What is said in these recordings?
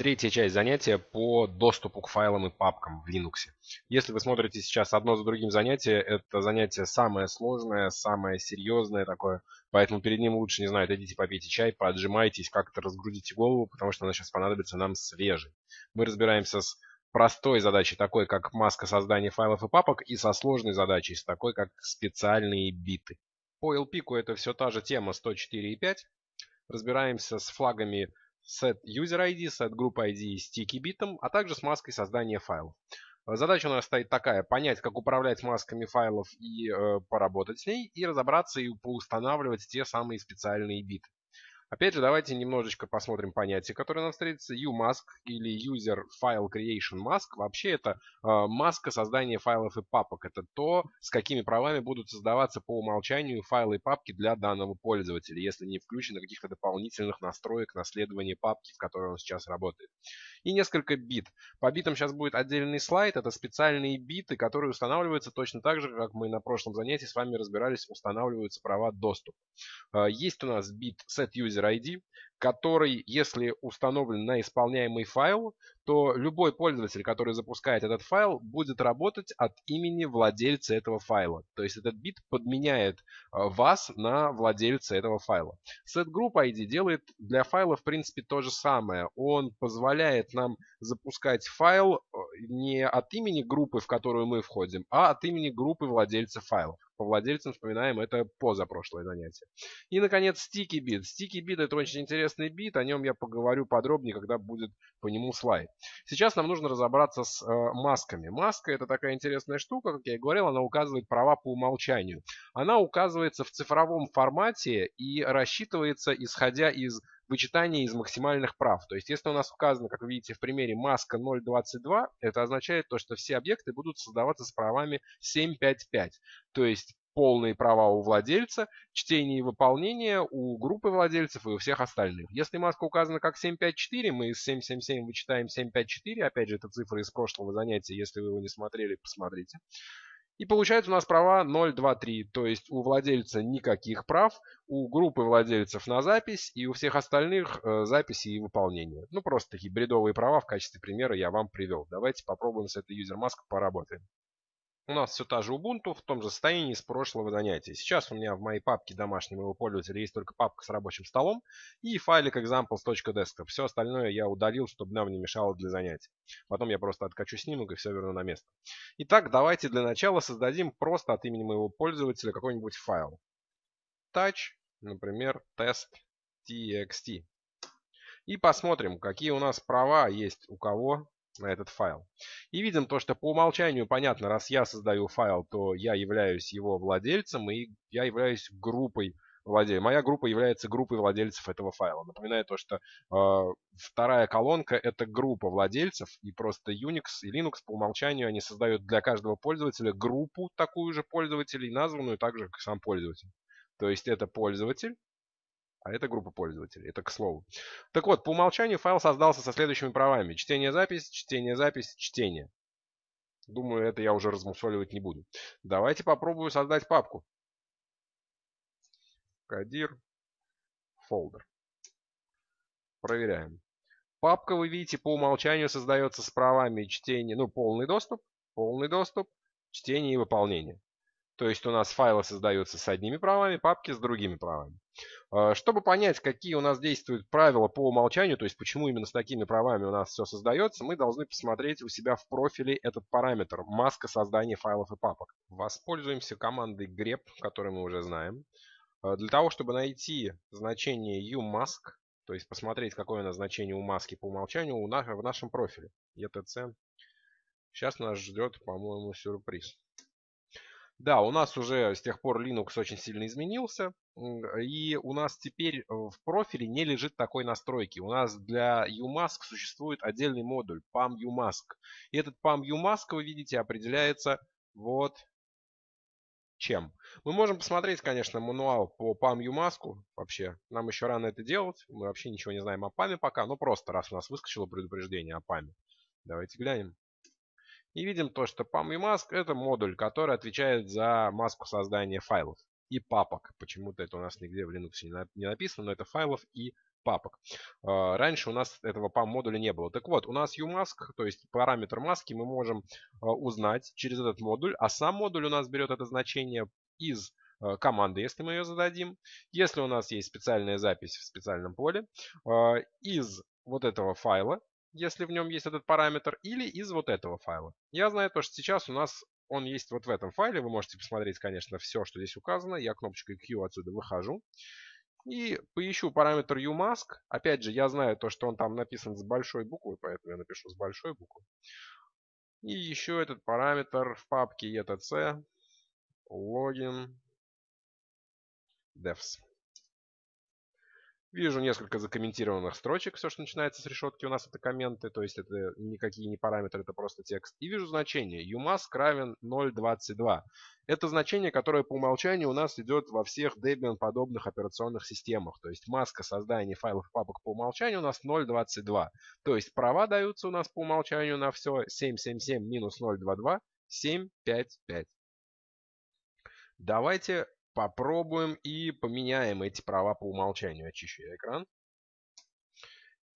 Третья часть занятия по доступу к файлам и папкам в Linux. Если вы смотрите сейчас одно за другим занятие, это занятие самое сложное, самое серьезное такое. Поэтому перед ним лучше, не знаю, дойдите попейте чай, поотжимайтесь, как-то разгрузите голову, потому что она сейчас понадобится нам свежей. Мы разбираемся с простой задачей, такой как маска создания файлов и папок, и со сложной задачей, с такой как специальные биты. По LPIC это все та же тема 104.5. Разбираемся с флагами set user ID, set group ID sticky битом, а также с маской создания файлов. Задача у нас стоит такая, понять, как управлять масками файлов и э, поработать с ней, и разобраться и поустанавливать те самые специальные биты. Опять же, давайте немножечко посмотрим понятие, которое нам встретится. UMask или User File Creation Mask. Вообще это э, маска создания файлов и папок. Это то, с какими правами будут создаваться по умолчанию файлы и папки для данного пользователя, если не включено каких-то дополнительных настроек наследования папки, в которой он сейчас работает. И несколько бит. По битам сейчас будет отдельный слайд. Это специальные биты, которые устанавливаются точно так же, как мы на прошлом занятии с вами разбирались, устанавливаются права доступа. Э, есть у нас бит set user ID, который, если установлен на исполняемый файл, то любой пользователь, который запускает этот файл, будет работать от имени владельца этого файла. То есть этот бит подменяет э, вас на владельца этого файла. SetGroup ID делает для файла в принципе то же самое. Он позволяет нам запускать файл э, не от имени группы, в которую мы входим, а от имени группы владельца файлов. По владельцам вспоминаем это позапрошлое занятие. И, наконец, Sticky Bit. Sticky Bit это очень интересный бит, о нем я поговорю подробнее, когда будет по нему слайд. Сейчас нам нужно разобраться с э, масками. Маска это такая интересная штука, как я и говорил, она указывает права по умолчанию. Она указывается в цифровом формате и рассчитывается исходя из вычитания из максимальных прав. То есть, если у нас указано, как вы видите в примере, маска 0.22, это означает то, что все объекты будут создаваться с правами 7.5.5. То есть, полные права у владельца, чтение и выполнение у группы владельцев и у всех остальных. Если маска указана как 754, мы из 777 вычитаем 754, опять же, это цифры из прошлого занятия, если вы его не смотрели, посмотрите. И получается у нас права 0,2,3, то есть у владельца никаких прав, у группы владельцев на запись и у всех остальных э, записи и выполнение. Ну просто такие бредовые права в качестве примера я вам привел. Давайте попробуем с этой юзер-маской поработаем. У нас все та же Ubuntu в том же состоянии с прошлого занятия. Сейчас у меня в моей папке домашней моего пользователя есть только папка с рабочим столом и файлик examples.desktop. Все остальное я удалил, чтобы нам не мешало для занятий. Потом я просто откачу снимок и все верну на место. Итак, давайте для начала создадим просто от имени моего пользователя какой-нибудь файл. Touch, например, test.txt. И посмотрим, какие у нас права есть у кого на этот файл. И видим то, что по умолчанию понятно, раз я создаю файл, то я являюсь его владельцем и я являюсь группой владельцев. Моя группа является группой владельцев этого файла. Напоминаю то, что э, вторая колонка это группа владельцев, и просто Unix и Linux по умолчанию они создают для каждого пользователя группу такую же пользователей, названную также как сам пользователь. То есть это пользователь, а это группа пользователей. Это к слову. Так вот, по умолчанию файл создался со следующими правами. Чтение-запись, чтение-запись, чтение. Думаю, это я уже размусоливать не буду. Давайте попробую создать папку. Кадир, фолдер. Проверяем. Папка, вы видите, по умолчанию создается с правами чтения, ну, полный доступ, полный доступ, чтение и выполнение. То есть у нас файлы создаются с одними правами, папки с другими правами. А, чтобы понять, какие у нас действуют правила по умолчанию, то есть почему именно с такими правами у нас все создается, мы должны посмотреть у себя в профиле этот параметр маска создания файлов и папок. Воспользуемся командой grep, которую мы уже знаем. А, для того, чтобы найти значение umask, то есть посмотреть, какое у нас значение у маски по умолчанию у нас, в нашем профиле etc. Сейчас нас ждет, по-моему, сюрприз. Да, у нас уже с тех пор Linux очень сильно изменился. И у нас теперь э, в профиле не лежит такой настройки. У нас для UMask существует отдельный модуль PAM UMask. И этот PAM UMask, вы видите, определяется вот чем. Мы можем посмотреть, конечно, мануал по PAM UMask. Вообще, нам еще рано это делать. Мы вообще ничего не знаем о PAM пока. Но просто, раз у нас выскочило предупреждение о PAM. Давайте глянем. И видим то, что PAM и Mask это модуль, который отвечает за маску создания файлов и папок. Почему-то это у нас нигде в Linux не написано, но это файлов и папок. А, раньше у нас этого PAM модуля не было. Так вот, у нас umask, то есть параметр маски, мы можем а, узнать через этот модуль, а сам модуль у нас берет это значение из а, команды, если мы ее зададим. Если у нас есть специальная запись в специальном поле, из вот этого файла, если в нем есть этот параметр, или из вот этого файла. Я знаю то, что сейчас у нас он есть вот в этом файле. Вы можете посмотреть, конечно, все, что здесь указано. Я кнопочкой Q отсюда выхожу. И поищу параметр umask. Опять же, я знаю то, что он там написан с большой буквы, поэтому я напишу с большой буквы. И еще этот параметр в папке etc login devs. Вижу несколько закомментированных строчек. Все, что начинается с решетки, у нас это комменты, то есть это никакие не параметры, это просто текст. И вижу значение umask равен 0.22. Это значение, которое по умолчанию у нас идет во всех Debian подобных операционных системах. То есть маска создания файлов и папок по умолчанию у нас 0.22. То есть права даются у нас по умолчанию на все 777 минус 0.22 755. Давайте попробуем и поменяем эти права по умолчанию. Очищу экран.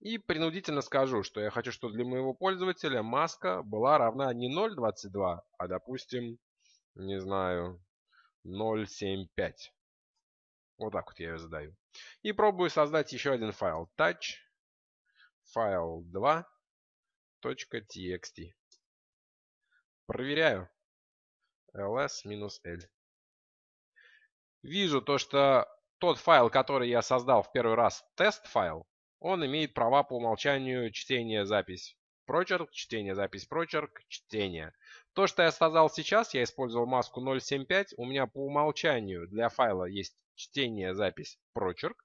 И принудительно скажу, что я хочу, чтобы для моего пользователя маска была равна не 0.22, а, допустим, не знаю, 0.75. Вот так вот я ее задаю. И пробую создать еще один файл. touch файл 2 .txt. Проверяю. ls-l вижу то, что тот файл, который я создал в первый раз, тест-файл, он имеет права по умолчанию чтения запись прочерк, чтение запись прочерк, чтение. То, что я создал сейчас, я использовал маску 0.7.5, у меня по умолчанию для файла есть чтение запись прочерк,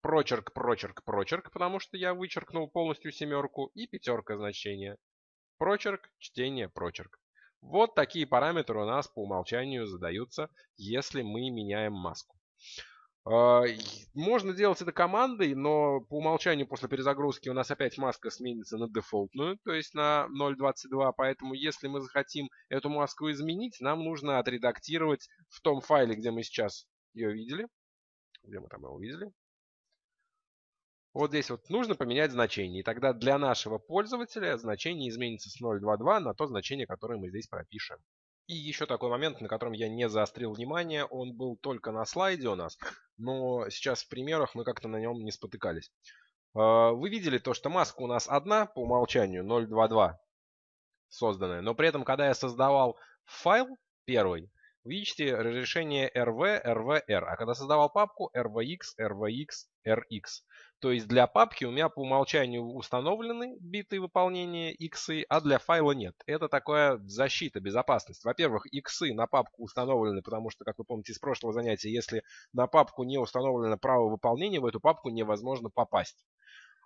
прочерк, прочерк, прочерк, потому что я вычеркнул полностью семерку, и пятерка значение. Прочерк, чтение, прочерк. Вот такие параметры у нас по умолчанию задаются, если мы меняем маску. А, можно делать это командой, но по умолчанию после перезагрузки у нас опять маска сменится на дефолтную, то есть на 0.22. Поэтому если мы захотим эту маску изменить, нам нужно отредактировать в том файле, где мы сейчас ее видели. Где мы там его видели? Вот здесь вот нужно поменять значение. И тогда для нашего пользователя значение изменится с 0.22 на то значение, которое мы здесь пропишем. И еще такой момент, на котором я не заострил внимание, он был только на слайде у нас, но сейчас в примерах мы как-то на нем не спотыкались. А, вы видели то, что маска у нас одна по умолчанию, 0.22 созданная, но при этом, когда я создавал файл первый, видите разрешение RV, RVR, а когда создавал папку RVX, RVX, RX. То есть для папки у меня по умолчанию установлены биты выполнения иксы, а для файла нет. Это такая защита, безопасность. Во-первых, иксы на папку установлены, потому что, как вы помните из прошлого занятия, если на папку не установлено право выполнения, в эту папку невозможно попасть.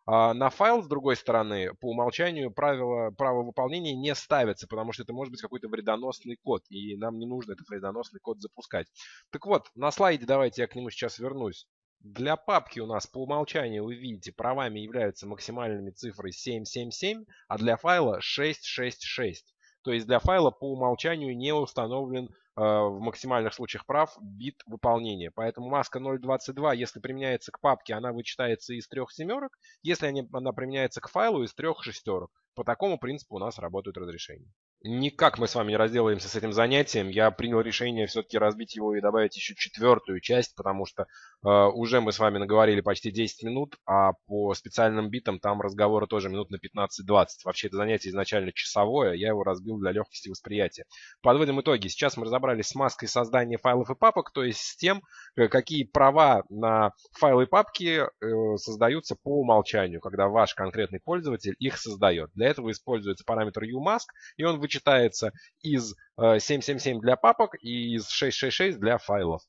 А на файл, с другой стороны, по умолчанию правила, право выполнения не ставится, потому что это может быть какой-то вредоносный код, и нам не нужно этот вредоносный код запускать. Так вот, на слайде давайте я к нему сейчас вернусь. Для папки у нас по умолчанию, вы видите, правами являются максимальными цифры 777, а для файла 666. То есть для файла по умолчанию не установлен в максимальных случаях прав бит выполнения. Поэтому маска 0.22, если применяется к папке, она вычитается из трех семерок. Если она применяется к файлу, из трех шестерок. По такому принципу у нас работают разрешения. Никак мы с вами не разделаемся с этим занятием. Я принял решение все-таки разбить его и добавить еще четвертую часть, потому что э, уже мы с вами наговорили почти 10 минут, а по специальным битам там разговоры тоже минут на 15-20. Вообще это занятие изначально часовое, я его разбил для легкости восприятия. Подводим итоги. Сейчас мы разобрались с маской создания файлов и папок, то есть с тем, э, какие права на файлы и папки э, создаются по умолчанию, когда ваш конкретный пользователь их создает. Для этого используется параметр umask, и он вычитается из 777 э, для папок и из 666 для файлов.